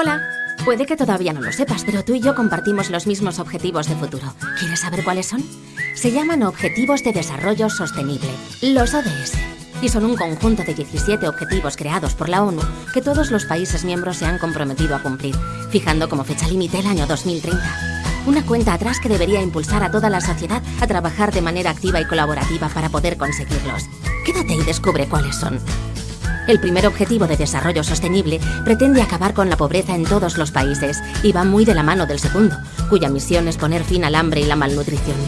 Hola. Puede que todavía no lo sepas, pero tú y yo compartimos los mismos objetivos de futuro. ¿Quieres saber cuáles son? Se llaman Objetivos de Desarrollo Sostenible, los ODS. Y son un conjunto de 17 objetivos creados por la ONU que todos los países miembros se han comprometido a cumplir, fijando como fecha límite el año 2030. Una cuenta atrás que debería impulsar a toda la sociedad a trabajar de manera activa y colaborativa para poder conseguirlos. Quédate y descubre cuáles son. El primer objetivo de desarrollo sostenible pretende acabar con la pobreza en todos los países y va muy de la mano del segundo, cuya misión es poner fin al hambre y la malnutrición.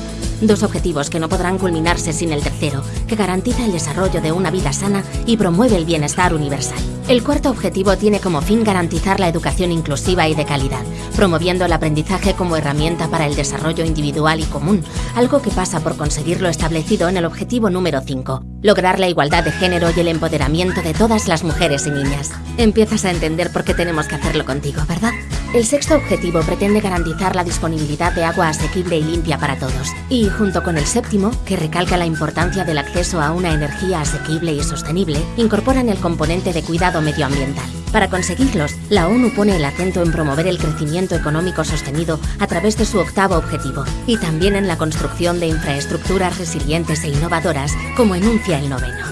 Dos objetivos que no podrán culminarse sin el tercero, que garantiza el desarrollo de una vida sana y promueve el bienestar universal. El cuarto objetivo tiene como fin garantizar la educación inclusiva y de calidad, promoviendo el aprendizaje como herramienta para el desarrollo individual y común, algo que pasa por conseguir lo establecido en el objetivo número 5, lograr la igualdad de género y el empoderamiento de todas las mujeres y niñas. Empiezas a entender por qué tenemos que hacerlo contigo, ¿verdad? El sexto objetivo pretende garantizar la disponibilidad de agua asequible y limpia para todos. Y junto con el séptimo, que recalca la importancia del acceso a una energía asequible y sostenible, incorporan el componente de cuidado medioambiental. Para conseguirlos, la ONU pone el acento en promover el crecimiento económico sostenido a través de su octavo objetivo y también en la construcción de infraestructuras resilientes e innovadoras, como enuncia el noveno.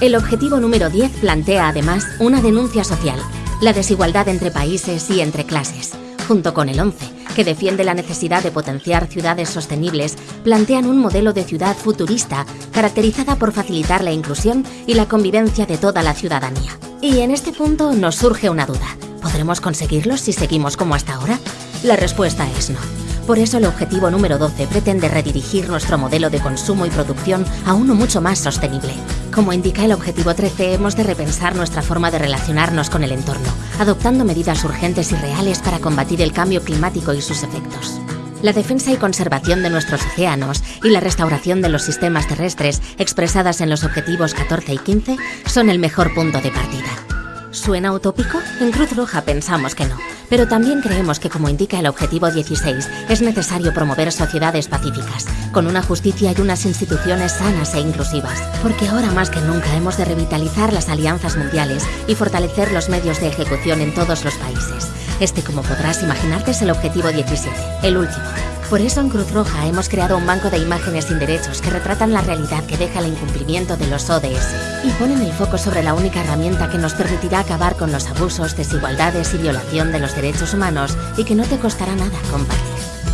El objetivo número 10 plantea además una denuncia social la desigualdad entre países y entre clases. Junto con el 11, que defiende la necesidad de potenciar ciudades sostenibles, plantean un modelo de ciudad futurista caracterizada por facilitar la inclusión y la convivencia de toda la ciudadanía. Y en este punto nos surge una duda. ¿Podremos conseguirlo si seguimos como hasta ahora? La respuesta es no. Por eso el objetivo número 12 pretende redirigir nuestro modelo de consumo y producción a uno mucho más sostenible. Como indica el objetivo 13, hemos de repensar nuestra forma de relacionarnos con el entorno, adoptando medidas urgentes y reales para combatir el cambio climático y sus efectos. La defensa y conservación de nuestros océanos y la restauración de los sistemas terrestres expresadas en los objetivos 14 y 15 son el mejor punto de partida. ¿Suena utópico? En Cruz Roja pensamos que no. Pero también creemos que, como indica el objetivo 16, es necesario promover sociedades pacíficas, con una justicia y unas instituciones sanas e inclusivas. Porque ahora más que nunca hemos de revitalizar las alianzas mundiales y fortalecer los medios de ejecución en todos los países. Este, como podrás imaginarte, es el objetivo 17, el último. Por eso en Cruz Roja hemos creado un banco de imágenes sin derechos que retratan la realidad que deja el incumplimiento de los ODS y ponen el foco sobre la única herramienta que nos permitirá acabar con los abusos, desigualdades y violación de los derechos humanos y que no te costará nada compartir.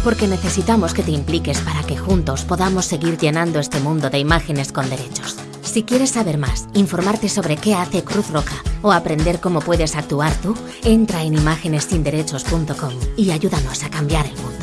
Porque necesitamos que te impliques para que juntos podamos seguir llenando este mundo de imágenes con derechos. Si quieres saber más, informarte sobre qué hace Cruz Roja o aprender cómo puedes actuar tú, entra en imágenessinderechos.com y ayúdanos a cambiar el mundo.